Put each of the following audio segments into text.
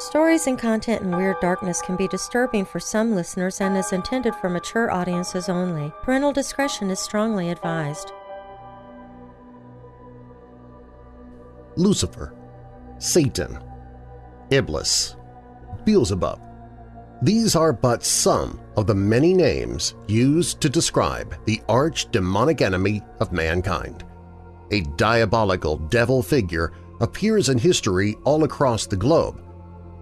Stories and content in Weird Darkness can be disturbing for some listeners and is intended for mature audiences only. Parental discretion is strongly advised. Lucifer, Satan, Iblis, Beelzebub. These are but some of the many names used to describe the arch-demonic enemy of mankind. A diabolical devil figure appears in history all across the globe,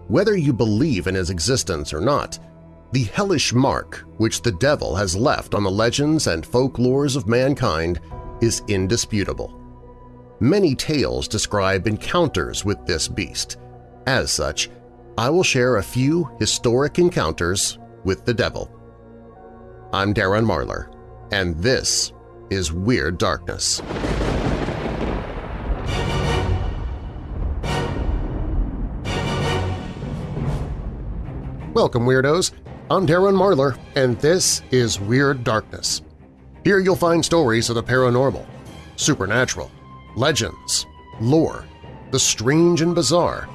whether you believe in his existence or not, the hellish mark which the devil has left on the legends and folklores of mankind is indisputable. Many tales describe encounters with this beast. As such, I will share a few historic encounters with the devil. I'm Darren Marlar, and this is Weird Darkness. Welcome, Weirdos! I'm Darren Marlar, and this is Weird Darkness. Here you'll find stories of the paranormal, supernatural, legends, lore, the strange and bizarre,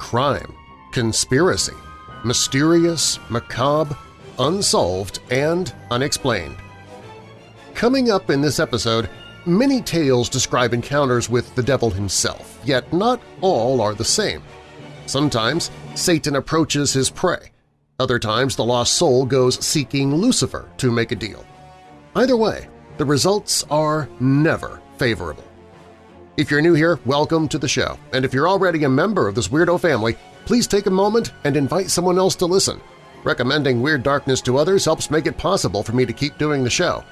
crime, conspiracy, mysterious, macabre, unsolved, and unexplained. Coming up in this episode, many tales describe encounters with the devil himself, yet not all are the same. Sometimes Satan approaches his prey, other times the lost soul goes seeking Lucifer to make a deal. Either way, the results are never favorable. If you're new here, welcome to the show, and if you're already a member of this weirdo family, please take a moment and invite someone else to listen. Recommending Weird Darkness to others helps make it possible for me to keep doing the show.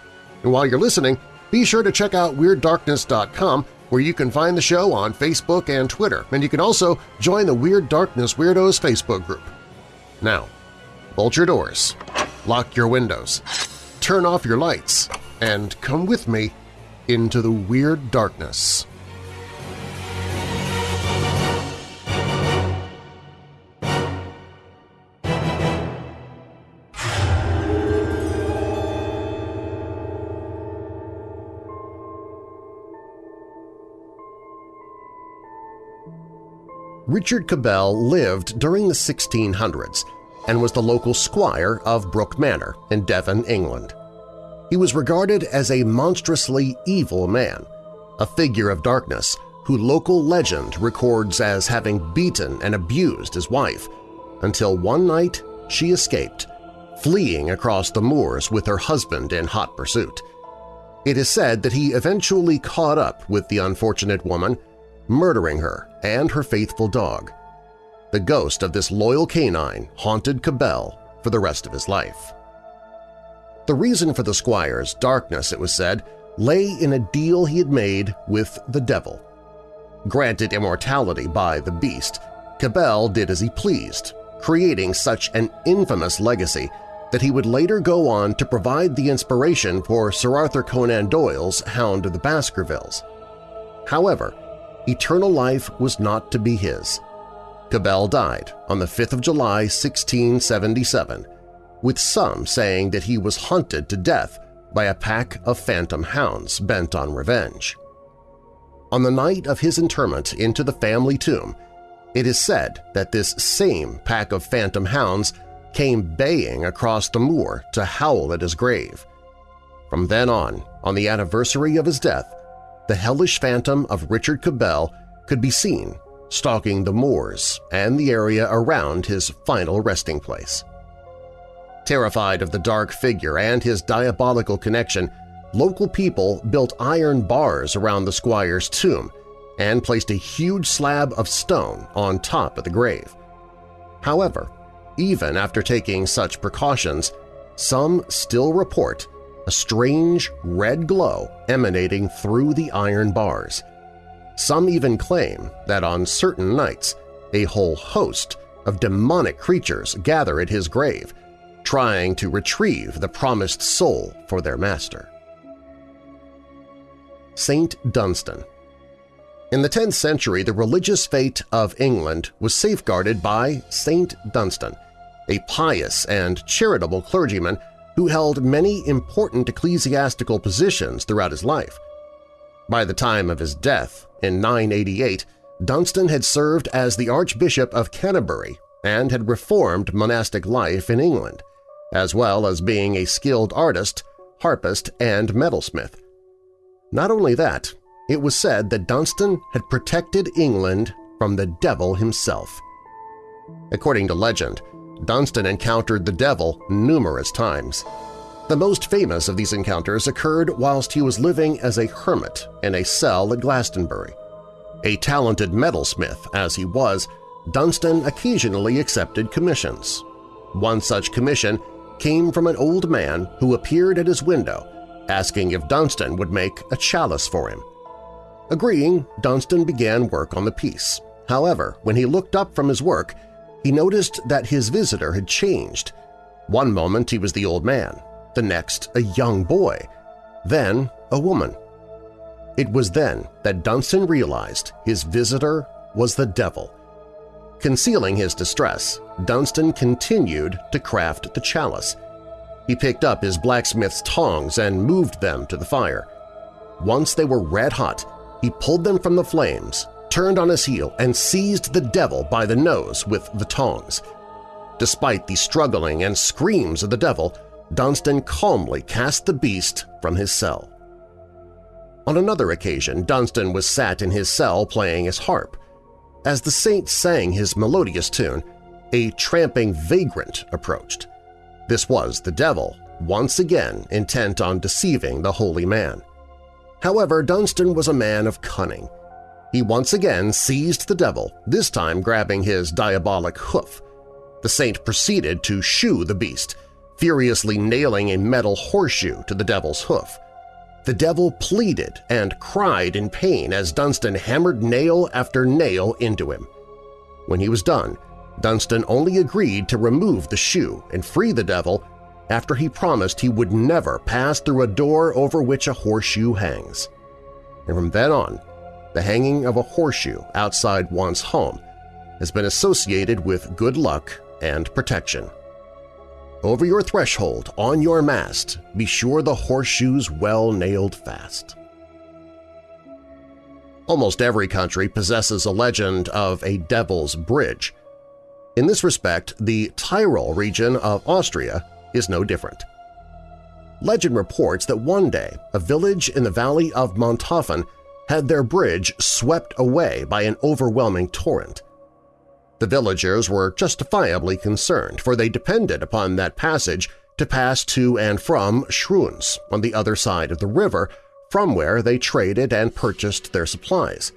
And while you're listening, be sure to check out WeirdDarkness.com where you can find the show on Facebook and Twitter, and you can also join the Weird Darkness Weirdos Facebook group. Now, bolt your doors, lock your windows, turn off your lights, and come with me into the weird darkness. Richard Cabell lived during the 1600s and was the local squire of Brook Manor in Devon, England. He was regarded as a monstrously evil man, a figure of darkness who local legend records as having beaten and abused his wife, until one night she escaped, fleeing across the moors with her husband in hot pursuit. It is said that he eventually caught up with the unfortunate woman, murdering her and her faithful dog. The ghost of this loyal canine haunted Cabell for the rest of his life. The reason for the squire's darkness, it was said, lay in a deal he had made with the devil. Granted immortality by the beast, Cabell did as he pleased, creating such an infamous legacy that he would later go on to provide the inspiration for Sir Arthur Conan Doyle's Hound of the Baskervilles. However, eternal life was not to be his. Cabell died on the 5th of July 1677, with some saying that he was hunted to death by a pack of phantom hounds bent on revenge. On the night of his interment into the family tomb, it is said that this same pack of phantom hounds came baying across the moor to howl at his grave. From then on, on the anniversary of his death, the hellish phantom of Richard Cabell could be seen stalking the moors and the area around his final resting place. Terrified of the dark figure and his diabolical connection, local people built iron bars around the squire's tomb and placed a huge slab of stone on top of the grave. However, even after taking such precautions, some still report a strange red glow emanating through the iron bars – some even claim that on certain nights a whole host of demonic creatures gather at his grave, trying to retrieve the promised soul for their master. Saint Dunstan In the 10th century, the religious fate of England was safeguarded by Saint Dunstan, a pious and charitable clergyman who held many important ecclesiastical positions throughout his life. By the time of his death, in 988, Dunstan had served as the Archbishop of Canterbury and had reformed monastic life in England, as well as being a skilled artist, harpist, and metalsmith. Not only that, it was said that Dunstan had protected England from the devil himself. According to legend, Dunstan encountered the devil numerous times. The most famous of these encounters occurred whilst he was living as a hermit in a cell at Glastonbury. A talented metalsmith as he was, Dunstan occasionally accepted commissions. One such commission came from an old man who appeared at his window asking if Dunstan would make a chalice for him. Agreeing, Dunstan began work on the piece. However, when he looked up from his work, he noticed that his visitor had changed. One moment he was the old man, the next a young boy, then a woman. It was then that Dunstan realized his visitor was the devil. Concealing his distress, Dunstan continued to craft the chalice. He picked up his blacksmith's tongs and moved them to the fire. Once they were red-hot, he pulled them from the flames, turned on his heel, and seized the devil by the nose with the tongs. Despite the struggling and screams of the devil, Dunstan calmly cast the beast from his cell. On another occasion, Dunstan was sat in his cell playing his harp. As the saint sang his melodious tune, a tramping vagrant approached. This was the devil, once again intent on deceiving the holy man. However, Dunstan was a man of cunning. He once again seized the devil, this time grabbing his diabolic hoof. The saint proceeded to shoe the beast, furiously nailing a metal horseshoe to the devil's hoof. The devil pleaded and cried in pain as Dunstan hammered nail after nail into him. When he was done, Dunstan only agreed to remove the shoe and free the devil after he promised he would never pass through a door over which a horseshoe hangs. And from then on, the hanging of a horseshoe outside one's home has been associated with good luck and protection. Over your threshold, on your mast, be sure the horseshoe's well nailed fast. Almost every country possesses a legend of a Devil's Bridge, in this respect, the Tyrol region of Austria is no different. Legend reports that one day a village in the valley of Montafon had their bridge swept away by an overwhelming torrent. The villagers were justifiably concerned, for they depended upon that passage to pass to and from Schruns on the other side of the river, from where they traded and purchased their supplies.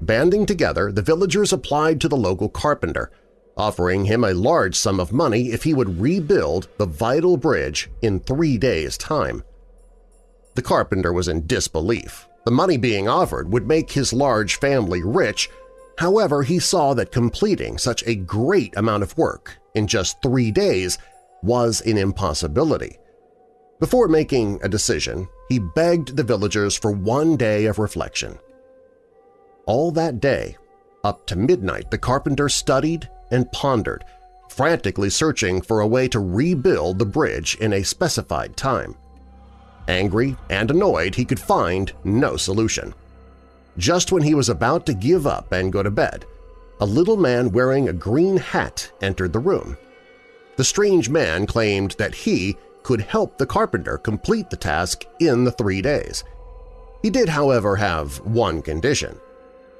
Banding together, the villagers applied to the local carpenter – offering him a large sum of money if he would rebuild the vital bridge in three days' time. The carpenter was in disbelief. The money being offered would make his large family rich, however he saw that completing such a great amount of work in just three days was an impossibility. Before making a decision, he begged the villagers for one day of reflection. All that day, up to midnight, the carpenter studied and pondered, frantically searching for a way to rebuild the bridge in a specified time. Angry and annoyed, he could find no solution. Just when he was about to give up and go to bed, a little man wearing a green hat entered the room. The strange man claimed that he could help the carpenter complete the task in the three days. He did, however, have one condition.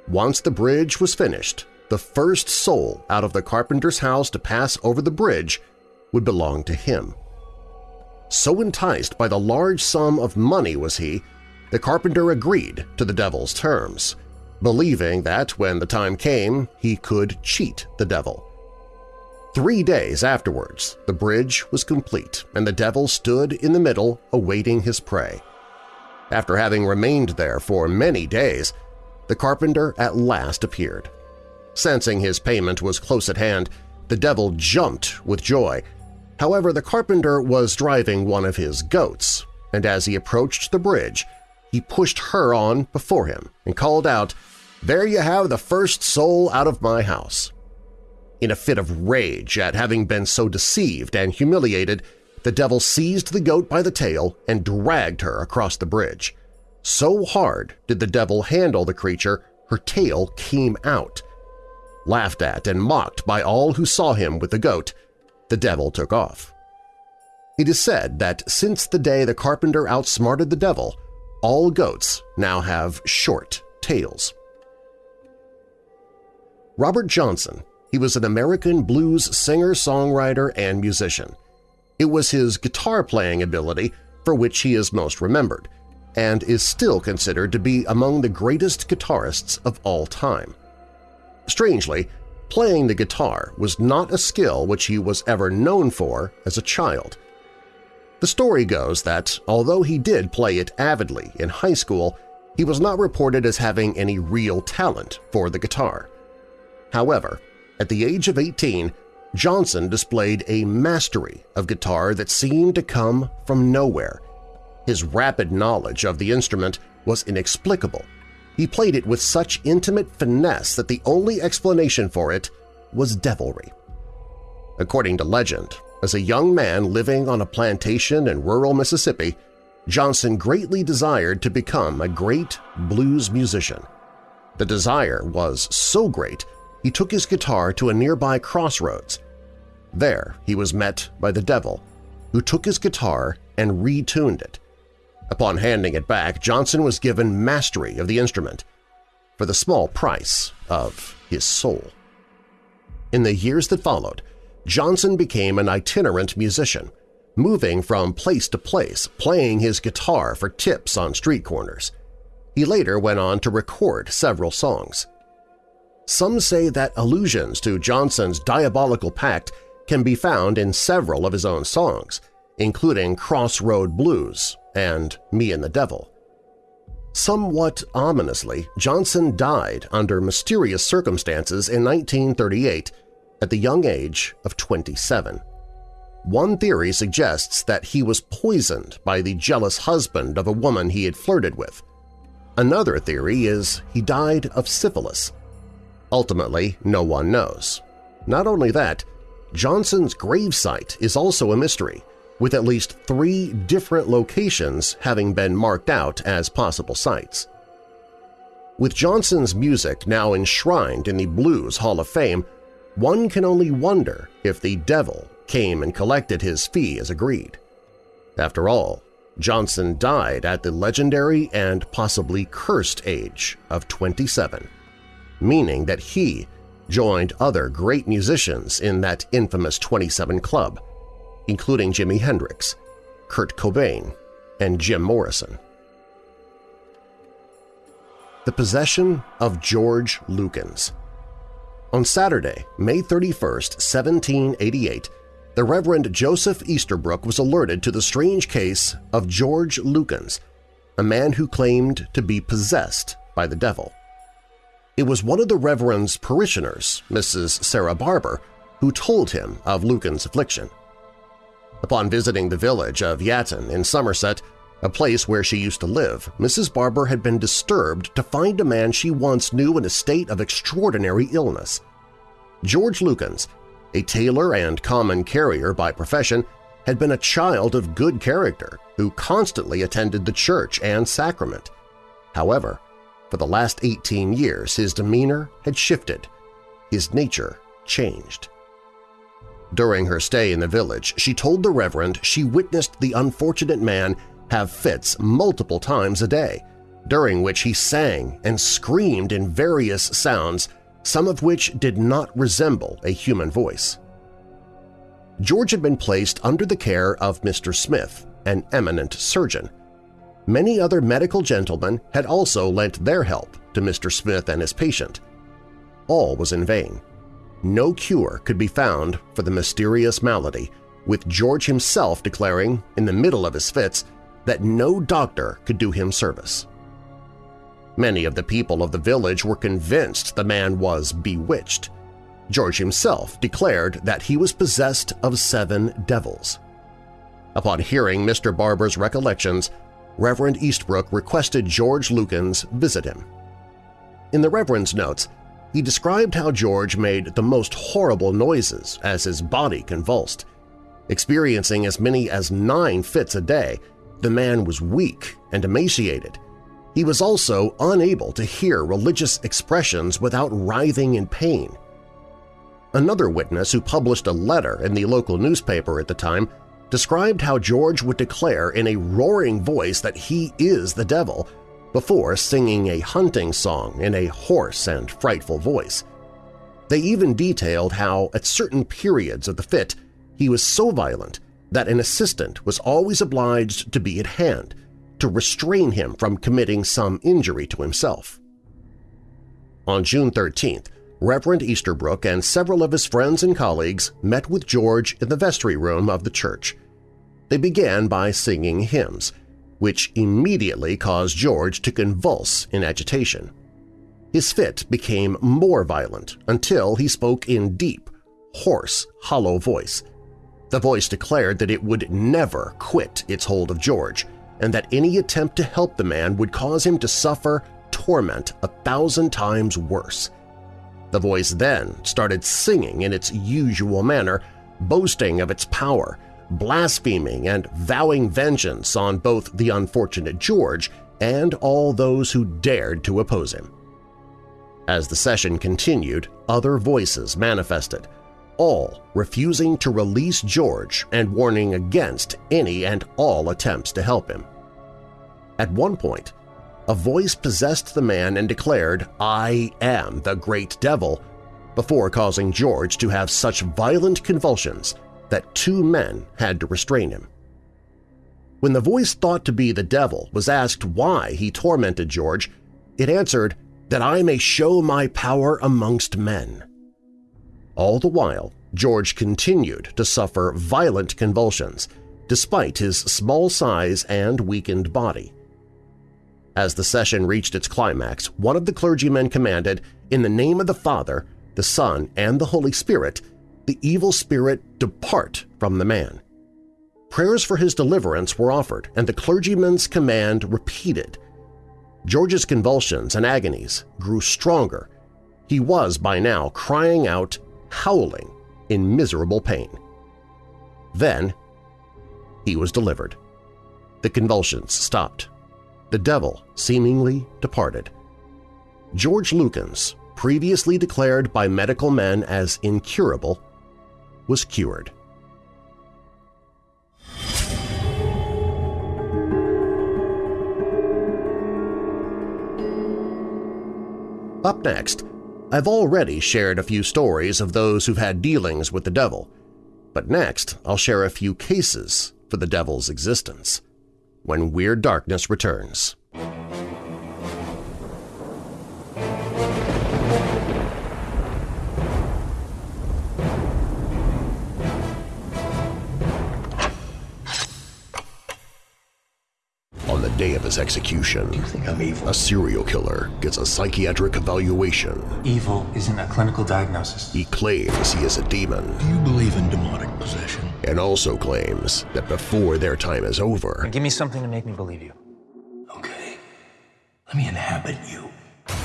Once the bridge was finished, the first soul out of the carpenter's house to pass over the bridge would belong to him. So enticed by the large sum of money was he, the carpenter agreed to the devil's terms, believing that when the time came he could cheat the devil. Three days afterwards, the bridge was complete and the devil stood in the middle awaiting his prey. After having remained there for many days, the carpenter at last appeared. Sensing his payment was close at hand, the devil jumped with joy. However, the carpenter was driving one of his goats, and as he approached the bridge, he pushed her on before him and called out, There you have the first soul out of my house. In a fit of rage at having been so deceived and humiliated, the devil seized the goat by the tail and dragged her across the bridge. So hard did the devil handle the creature, her tail came out. laughed at and mocked by all who saw him with the goat, the devil took off. It is said that since the day the carpenter outsmarted the devil, all goats now have short tails. Robert Johnson, he was an American blues singer-songwriter and musician. It was his guitar-playing ability for which he is most remembered, and is still considered to be among the greatest guitarists of all time. Strangely, playing the guitar was not a skill which he was ever known for as a child. The story goes that, although he did play it avidly in high school, he was not reported as having any real talent for the guitar. However, at the age of 18, Johnson displayed a mastery of guitar that seemed to come from nowhere. His rapid knowledge of the instrument was inexplicable. He played it with such intimate finesse that the only explanation for it was devilry. According to legend, as a young man living on a plantation in rural Mississippi, Johnson greatly desired to become a great blues musician. The desire was so great he took his guitar to a nearby crossroads. There he was met by the devil, who took his guitar and retuned it. Upon handing it back, Johnson was given mastery of the instrument for the small price of his soul. In the years that followed, Johnson became an itinerant musician, moving from place to place, playing his guitar for tips on street corners. He later went on to record several songs. Some say that allusions to Johnson's diabolical pact can be found in several of his own songs, including Crossroad Blues and Me and the Devil. Somewhat ominously, Johnson died under mysterious circumstances in 1938 at the young age of 27. One theory suggests that he was poisoned by the jealous husband of a woman he had flirted with. Another theory is he died of syphilis. Ultimately, no one knows. Not only that, Johnson's gravesite is also a mystery, with at least three different locations having been marked out as possible sites. With Johnson's music now enshrined in the Blues Hall of Fame, one can only wonder if the devil came and collected his fee as agreed. After all, Johnson died at the legendary and possibly cursed age of 27, meaning that he joined other great musicians in that infamous 27 Club, including Jimi Hendrix, Kurt Cobain, and Jim Morrison. The Possession of George Lukens on Saturday, May 31, 1788, the Reverend Joseph Easterbrook was alerted to the strange case of George Lukens, a man who claimed to be possessed by the devil. It was one of the Reverend's parishioners, Mrs. Sarah Barber, who told him of Lukens' affliction. Upon visiting the village of Yatton in Somerset, a place where she used to live, Mrs. Barber had been disturbed to find a man she once knew in a state of extraordinary illness. George Lukens, a tailor and common carrier by profession, had been a child of good character who constantly attended the church and sacrament. However, for the last 18 years his demeanor had shifted, his nature changed. During her stay in the village, she told the Reverend she witnessed the unfortunate man have fits multiple times a day, during which he sang and screamed in various sounds, some of which did not resemble a human voice. George had been placed under the care of Mr. Smith, an eminent surgeon. Many other medical gentlemen had also lent their help to Mr. Smith and his patient. All was in vain. No cure could be found for the mysterious malady, with George himself declaring, in the middle of his fits, that no doctor could do him service. Many of the people of the village were convinced the man was bewitched. George himself declared that he was possessed of seven devils. Upon hearing Mr. Barber's recollections, Reverend Eastbrook requested George Lukens visit him. In the Reverend's notes, he described how George made the most horrible noises as his body convulsed. Experiencing as many as nine fits a day, the man was weak and emaciated. He was also unable to hear religious expressions without writhing in pain. Another witness who published a letter in the local newspaper at the time described how George would declare in a roaring voice that he is the devil before singing a hunting song in a hoarse and frightful voice. They even detailed how, at certain periods of the fit, he was so violent that an assistant was always obliged to be at hand to restrain him from committing some injury to himself. On June 13th, Reverend Easterbrook and several of his friends and colleagues met with George in the vestry room of the church. They began by singing hymns, which immediately caused George to convulse in agitation. His fit became more violent until he spoke in deep, hoarse, hollow voice. The voice declared that it would never quit its hold of George and that any attempt to help the man would cause him to suffer torment a thousand times worse. The voice then started singing in its usual manner, boasting of its power, blaspheming and vowing vengeance on both the unfortunate George and all those who dared to oppose him. As the session continued, other voices manifested, all refusing to release George and warning against any and all attempts to help him. At one point, a voice possessed the man and declared, I am the great devil, before causing George to have such violent convulsions that two men had to restrain him. When the voice thought to be the devil was asked why he tormented George, it answered, that I may show my power amongst men. All the while, George continued to suffer violent convulsions, despite his small size and weakened body. As the session reached its climax, one of the clergymen commanded, in the name of the Father, the Son, and the Holy Spirit, the evil spirit depart from the man. Prayers for his deliverance were offered and the clergyman's command repeated. George's convulsions and agonies grew stronger. He was by now crying out, howling in miserable pain. Then he was delivered. The convulsions stopped the devil seemingly departed. George Lukens, previously declared by medical men as incurable, was cured. Up next, I've already shared a few stories of those who've had dealings with the devil, but next I'll share a few cases for the devil's existence when Weird Darkness returns. His execution, Do you think I'm evil? a serial killer gets a psychiatric evaluation. Evil isn't a clinical diagnosis. He claims he is a demon Do you believe in demonic possession? and also claims that before their time is over, Give me something to make me believe you. Okay. Let me inhabit you.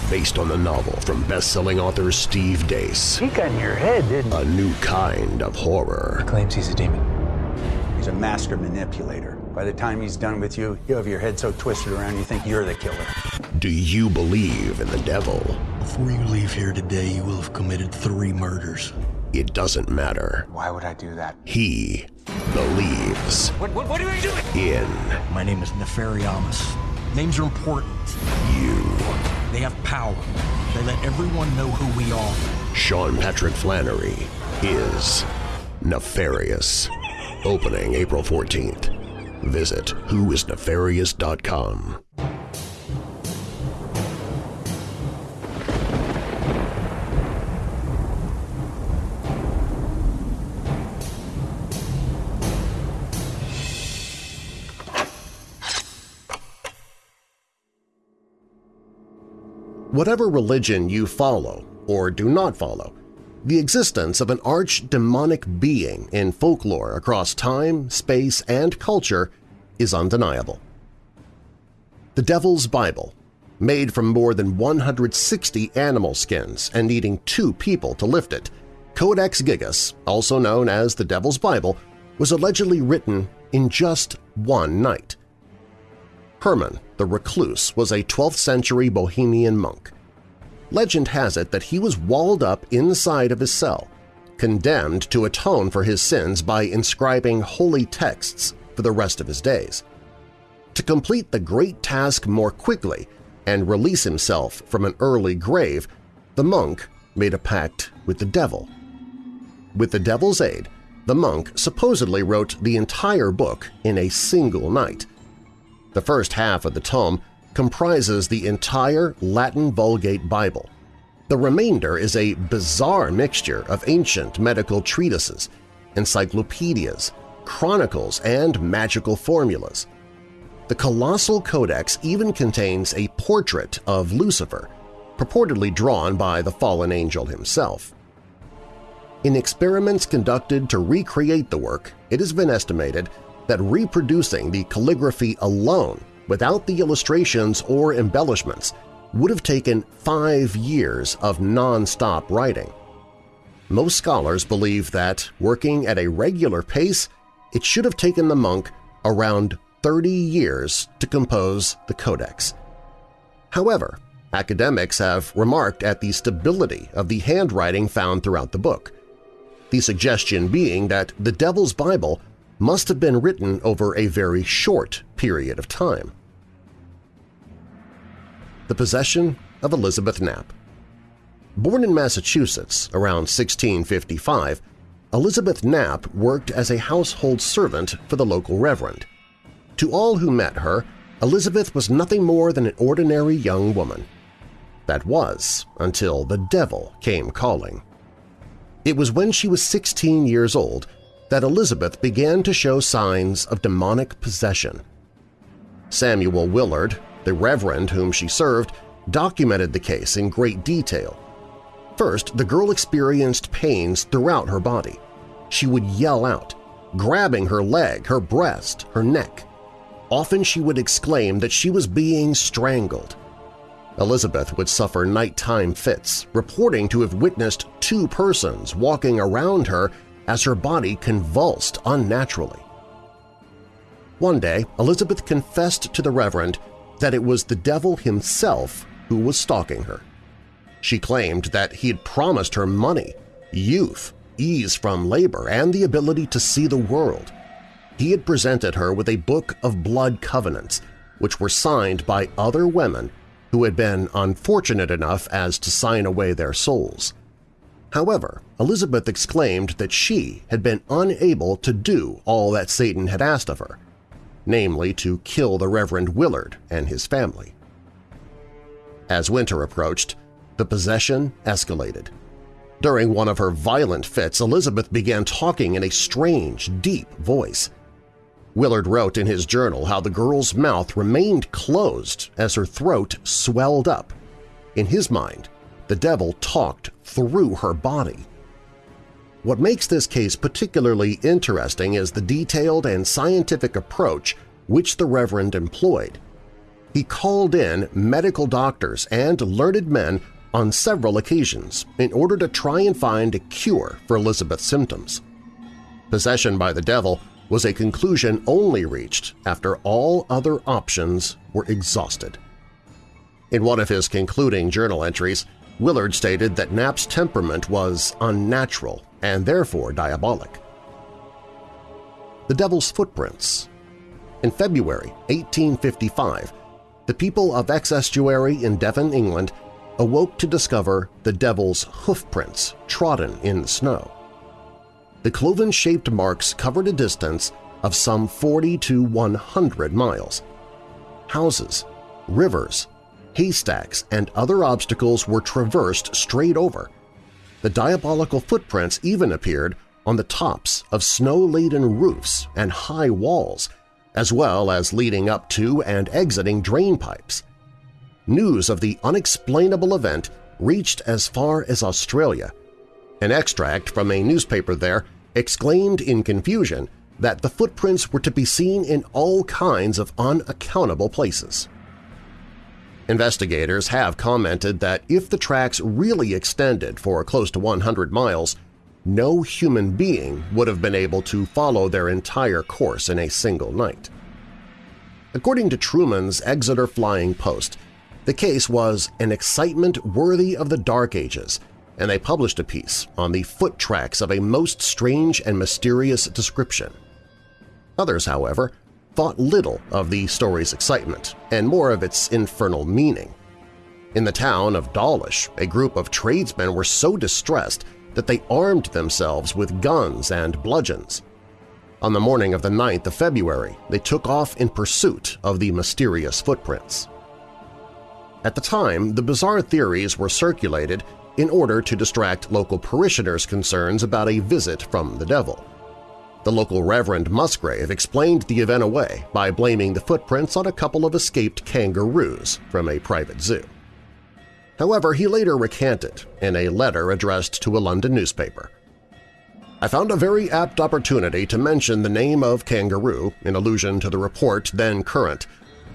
based on the novel from best-selling author Steve Deace, He got in your head, didn't he? a new kind of horror. Claims he's a demon. He's a master manipulator. By the time he's done with you, you have your head so twisted around you think you're the killer. Do you believe in the devil? Before you leave here today, you will have committed three murders. It doesn't matter. Why would I do that? He believes What, what, what are you doing? in My name is Nefarious. Names are important. you. They have power. They let everyone know who we are. Sean Patrick Flanery is nefarious. Opening April 14th. Visit whoisnefarious.com. Whatever religion you follow or do not follow, the existence of an arch-demonic being in folklore across time, space, and culture is undeniable. The Devil's Bible, made from more than 160 animal skins and needing two people to lift it, Codex Gigas, also known as the Devil's Bible, was allegedly written in just one night. Herman the Recluse was a 12th-century Bohemian monk. Legend has it that he was walled up inside of his cell, condemned to atone for his sins by inscribing holy texts for the rest of his days. To complete the great task more quickly and release himself from an early grave, the monk made a pact with the devil. With the devil's aid, the monk supposedly wrote the entire book in a single night. The first half of the tome comprises the entire Latin Vulgate Bible. The remainder is a bizarre mixture of ancient medical treatises, encyclopedias, chronicles, and magical formulas. The colossal codex even contains a portrait of Lucifer, purportedly drawn by the fallen angel himself. In experiments conducted to recreate the work, it has been estimated that reproducing the calligraphy alone without the illustrations or embellishments would have taken five years of non-stop writing. Most scholars believe that, working at a regular pace, it should have taken the monk around 30 years to compose the Codex. However, academics have remarked at the stability of the handwriting found throughout the book, the suggestion being that the Devil's Bible must have been written over a very short period of time. The Possession of Elizabeth Knapp Born in Massachusetts around 1655, Elizabeth Knapp worked as a household servant for the local reverend. To all who met her, Elizabeth was nothing more than an ordinary young woman. That was until the devil came calling. It was when she was 16 years old that Elizabeth began to show signs of demonic possession. Samuel Willard, the reverend whom she served, documented the case in great detail. First, the girl experienced pains throughout her body. She would yell out, grabbing her leg, her breast, her neck. Often she would exclaim that she was being strangled. Elizabeth would suffer nighttime fits, reporting to have witnessed two persons walking around her as her body convulsed unnaturally. One day, Elizabeth confessed to the Reverend that it was the devil himself who was stalking her. She claimed that he had promised her money, youth, ease from labor, and the ability to see the world. He had presented her with a book of blood covenants, which were signed by other women who had been unfortunate enough as to sign away their souls. However, Elizabeth exclaimed that she had been unable to do all that Satan had asked of her, namely to kill the Reverend Willard and his family. As winter approached, the possession escalated. During one of her violent fits, Elizabeth began talking in a strange, deep voice. Willard wrote in his journal how the girl's mouth remained closed as her throat swelled up. In his mind, the devil talked through her body. What makes this case particularly interesting is the detailed and scientific approach which the Reverend employed. He called in medical doctors and learned men on several occasions in order to try and find a cure for Elizabeth's symptoms. Possession by the devil was a conclusion only reached after all other options were exhausted. In one of his concluding journal entries, Willard stated that Knapp's temperament was unnatural and therefore diabolic. The Devil's Footprints In February 1855, the people of Exe-Estuary in Devon, England awoke to discover the devil's hoofprints trodden in the snow the cloven-shaped marks covered a distance of some 40 to 100 miles. Houses, rivers, haystacks, and other obstacles were traversed straight over. The diabolical footprints even appeared on the tops of snow-laden roofs and high walls, as well as leading up to and exiting drain pipes. News of the unexplainable event reached as far as Australia. An extract from a newspaper there exclaimed in confusion that the footprints were to be seen in all kinds of unaccountable places. Investigators have commented that if the tracks really extended for close to 100 miles, no human being would have been able to follow their entire course in a single night. According to Trewman's Exeter Flying Post, the case was an excitement worthy of the Dark Ages and they published a piece on the foot tracks of a most strange and mysterious description. Others, however, thought little of the story's excitement and more of its infernal meaning. In the town of Dawlish, a group of tradesmen were so distressed that they armed themselves with guns and bludgeons. On the morning of the 9th of February, they took off in pursuit of the mysterious footprints. At the time, the bizarre theories were circulated in order to distract local parishioners' concerns about a visit from the devil. The local Reverend Musgrave explained the event away by blaming the footprints on a couple of escaped kangaroos from a private zoo. However, he later recanted in a letter addressed to a London newspaper. I found a very apt opportunity to mention the name of kangaroo in allusion to the report then current.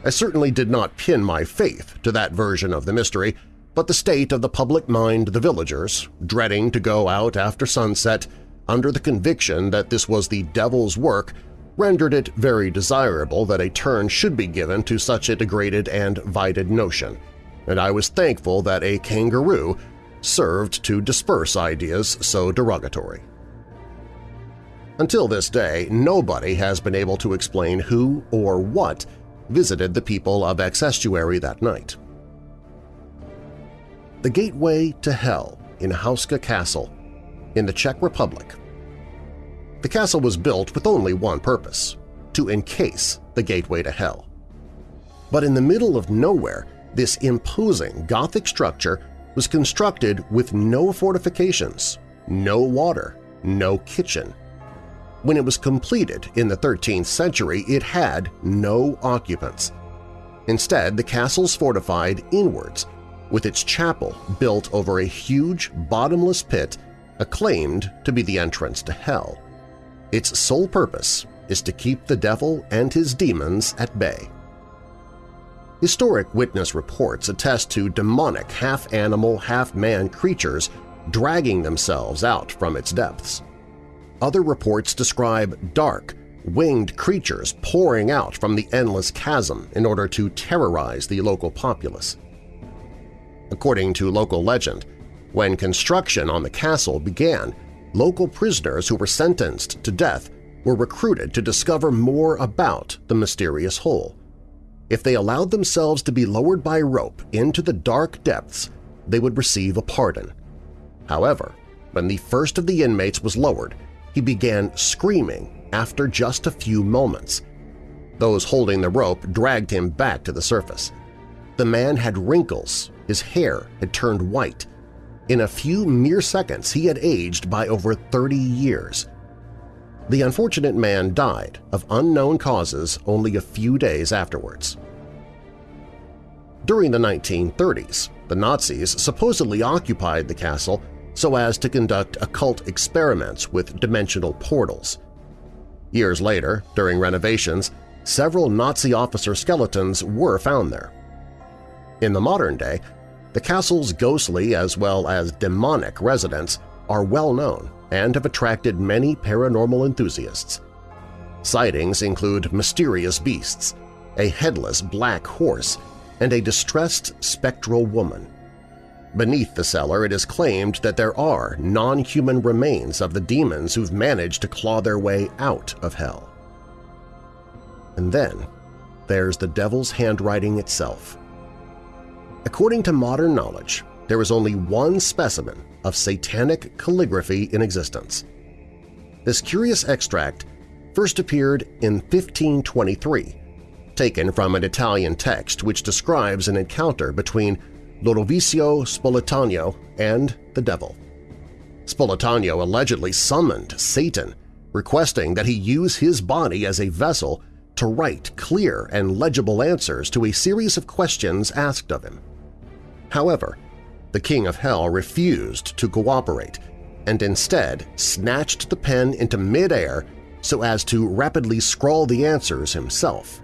I certainly did not pin my faith to that version of the mystery, but the state of the public mind the villagers, dreading to go out after sunset under the conviction that this was the devil's work, rendered it very desirable that a turn should be given to such a degraded and vited notion, and I was thankful that a kangaroo served to disperse ideas so derogatory. Until this day, nobody has been able to explain who or what visited the people of Exe-Estuary that night. The Gateway to Hell in Houska Castle in the Czech Republic. The castle was built with only one purpose – to encase the gateway to hell. But in the middle of nowhere, this imposing Gothic structure was constructed with no fortifications, no water, no kitchen. When it was completed in the 13th century, it had no occupants. Instead, the castle's fortified inwards, with its chapel built over a huge, bottomless pit acclaimed to be the entrance to hell. Its sole purpose is to keep the devil and his demons at bay. Historic witness reports attest to demonic half-animal, half-man creatures dragging themselves out from its depths. Other reports describe dark, winged creatures pouring out from the endless chasm in order to terrorize the local populace. According to local legend, when construction on the castle began, local prisoners who were sentenced to death were recruited to discover more about the mysterious hole. If they allowed themselves to be lowered by rope into the dark depths, they would receive a pardon. However, when the first of the inmates was lowered, he began screaming after just a few moments. Those holding the rope dragged him back to the surface. The man had wrinkles, his hair had turned white, in a few mere seconds, he had aged by over 30 years. The unfortunate man died of unknown causes only a few days afterwards. During the 1930s, the Nazis supposedly occupied the castle so as to conduct occult experiments with dimensional portals. Years later, during renovations, several Nazi officer skeletons were found there. In the modern day, the castle's ghostly as well as demonic residents are well known and have attracted many paranormal enthusiasts. Sightings include mysterious beasts, a headless black horse, and a distressed spectral woman. Beneath the cellar it is claimed that there are non-human remains of the demons who've managed to claw their way out of hell. And then there's the devil's handwriting itself. According to modern knowledge, there is only one specimen of satanic calligraphy in existence. This curious extract first appeared in 1523, taken from an Italian text which describes an encounter between Lodovico Spoletiano and the devil. Spoletiano allegedly summoned Satan, requesting that he use his body as a vessel to write clear and legible answers to a series of questions asked of him. However, the King of Hell refused to cooperate and instead snatched the pen into midair so as to rapidly scrawl the answers himself.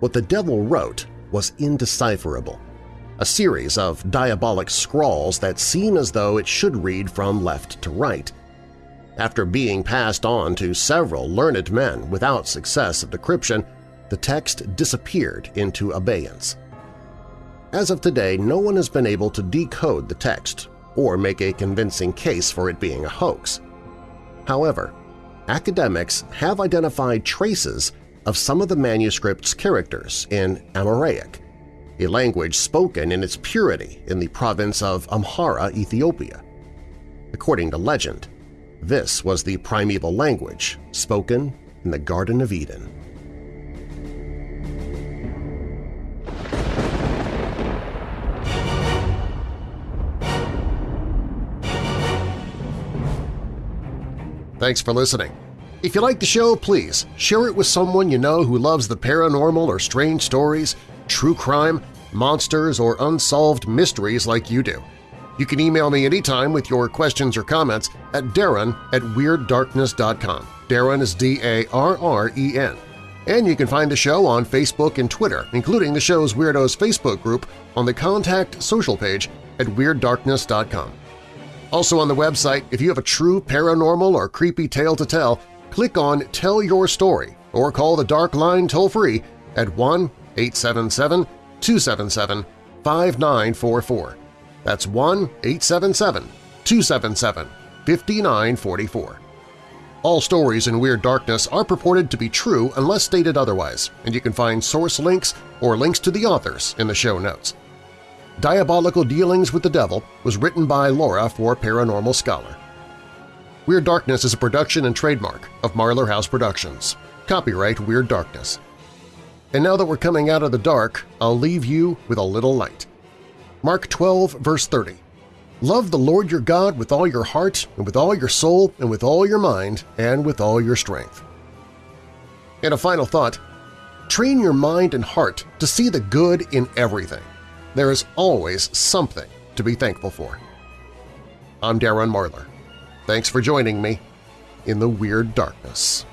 What the devil wrote was indecipherable, a series of diabolic scrawls that seem as though it should read from left to right. After being passed on to several learned men without success of decryption, the text disappeared into abeyance. As of today, no one has been able to decode the text or make a convincing case for it being a hoax. However, academics have identified traces of some of the manuscript's characters in Amharic, a language spoken in its purity in the province of Amhara, Ethiopia. According to legend, this was the primeval language spoken in the Garden of Eden. Thanks for listening. If you like the show, please share it with someone you know who loves the paranormal or strange stories, true crime, monsters, or unsolved mysteries like you do. You can email me anytime with your questions or comments at darren at WeirdDarkness.com. Darren is D-A-R-R-E-N. And you can find the show on Facebook and Twitter, including the show's Weirdos Facebook group on the Contact social page at WeirdDarkness.com. Also on the website, if you have a true paranormal or creepy tale to tell, click on Tell Your Story or call the Dark Line toll-free at 1-877-277-5944. That's 1-877-277-5944. All stories in Weird Darkness are purported to be true unless stated otherwise, and you can find source links or links to the authors in the show notes. Diabolical Dealings with the Devil was written by Laura for Paranormal Scholar. Weird Darkness is a production and trademark of Marlar House Productions. Copyright Weird Darkness. And now that we're coming out of the dark, I'll leave you with a little light. Mark 12, verse 30. Love the Lord your God with all your heart and with all your soul and with all your mind and with all your strength. And a final thought, train your mind and heart to see the good in everything. There is always something to be thankful for. I'm Darren Marlar. Thanks for joining me in the Weird Darkness.